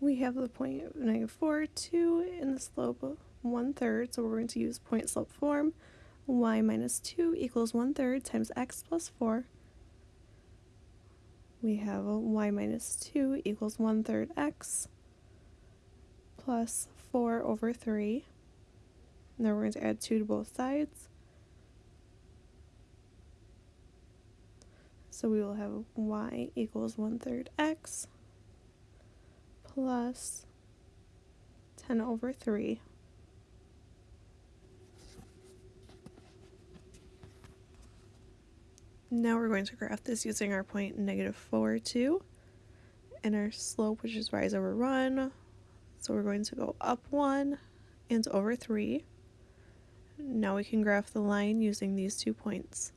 we have the point of negative 4, 2, and the slope of 1 third, so we're going to use point slope form. y minus 2 equals 1 third times x plus 4. We have y minus 2 equals 1 third x plus 4 over 3. Now we're going to add 2 to both sides. So we will have y equals 1 third x plus 10 over 3. Now we're going to graph this using our point negative 4, 2, and our slope, which is rise over run. So we're going to go up 1 and over 3. Now we can graph the line using these two points.